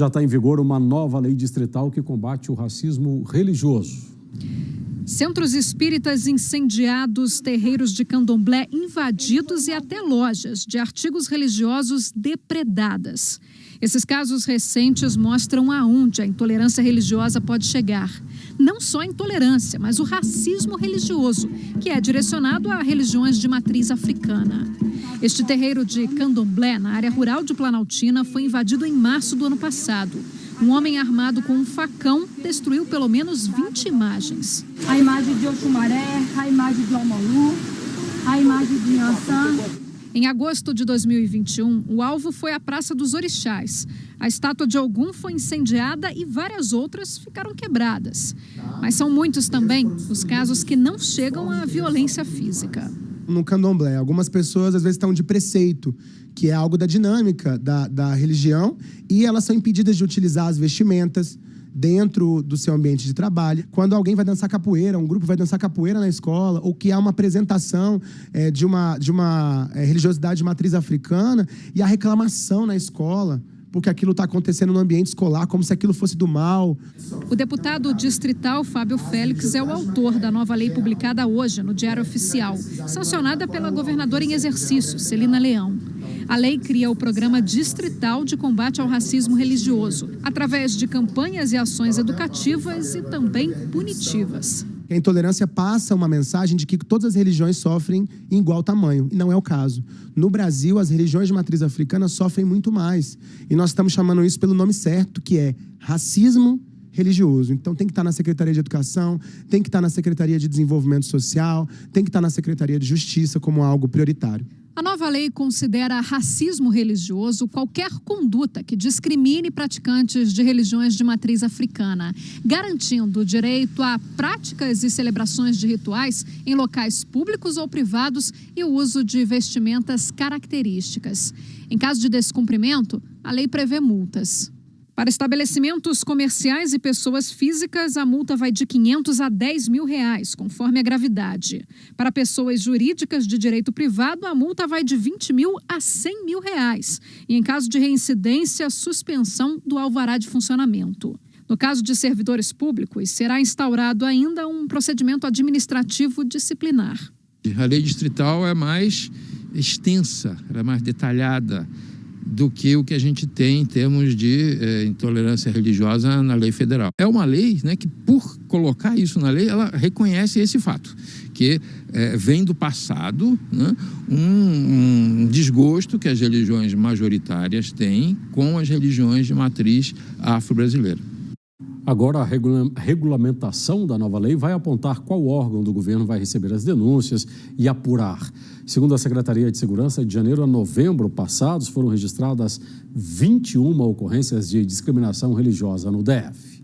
Já está em vigor uma nova lei distrital que combate o racismo religioso. Centros espíritas incendiados, terreiros de candomblé invadidos e até lojas de artigos religiosos depredadas. Esses casos recentes mostram aonde a intolerância religiosa pode chegar. Não só a intolerância, mas o racismo religioso, que é direcionado a religiões de matriz africana. Este terreiro de candomblé, na área rural de Planaltina, foi invadido em março do ano passado. Um homem armado com um facão destruiu pelo menos 20 imagens. A imagem de Oxumaré, a imagem de Almalu, a imagem de Ansan. Em agosto de 2021, o alvo foi a Praça dos Orixás. A estátua de Ogum foi incendiada e várias outras ficaram quebradas. Mas são muitos também os casos que não chegam à violência física. No candomblé, algumas pessoas às vezes estão de preceito, que é algo da dinâmica da, da religião, e elas são impedidas de utilizar as vestimentas dentro do seu ambiente de trabalho. Quando alguém vai dançar capoeira, um grupo vai dançar capoeira na escola, ou que há uma apresentação é, de uma, de uma é, religiosidade matriz africana e a reclamação na escola porque aquilo está acontecendo no ambiente escolar, como se aquilo fosse do mal. O deputado distrital Fábio Félix é o autor da nova lei publicada hoje no Diário Oficial, sancionada pela governadora em exercício, Celina Leão. A lei cria o Programa Distrital de Combate ao Racismo Religioso, através de campanhas e ações educativas e também punitivas. A intolerância passa uma mensagem de que todas as religiões sofrem em igual tamanho, e não é o caso. No Brasil, as religiões de matriz africana sofrem muito mais. E nós estamos chamando isso pelo nome certo, que é racismo religioso. Então tem que estar na Secretaria de Educação, tem que estar na Secretaria de Desenvolvimento Social, tem que estar na Secretaria de Justiça como algo prioritário. A nova lei considera racismo religioso qualquer conduta que discrimine praticantes de religiões de matriz africana, garantindo o direito a práticas e celebrações de rituais em locais públicos ou privados e o uso de vestimentas características. Em caso de descumprimento, a lei prevê multas. Para estabelecimentos comerciais e pessoas físicas, a multa vai de 500 a 10 mil reais, conforme a gravidade. Para pessoas jurídicas de direito privado, a multa vai de 20 mil a 100 mil reais. E em caso de reincidência, suspensão do alvará de funcionamento. No caso de servidores públicos, será instaurado ainda um procedimento administrativo disciplinar. A lei distrital é mais extensa, é mais detalhada do que o que a gente tem em termos de é, intolerância religiosa na lei federal. É uma lei né, que, por colocar isso na lei, ela reconhece esse fato, que é, vem do passado né, um, um desgosto que as religiões majoritárias têm com as religiões de matriz afro-brasileira. Agora, a regula regulamentação da nova lei vai apontar qual órgão do governo vai receber as denúncias e apurar. Segundo a Secretaria de Segurança, de janeiro a novembro passados foram registradas 21 ocorrências de discriminação religiosa no DF.